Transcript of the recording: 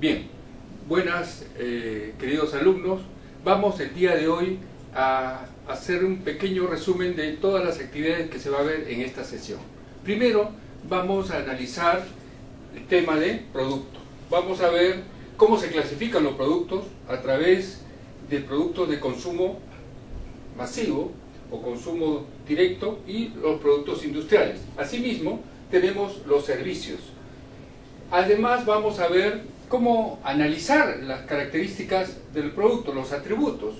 Bien, buenas eh, queridos alumnos. Vamos el día de hoy a hacer un pequeño resumen de todas las actividades que se va a ver en esta sesión. Primero vamos a analizar el tema de producto. Vamos a ver cómo se clasifican los productos a través de productos de consumo masivo o consumo directo y los productos industriales. Asimismo, tenemos los servicios. Además, vamos a ver cómo analizar las características del producto, los atributos.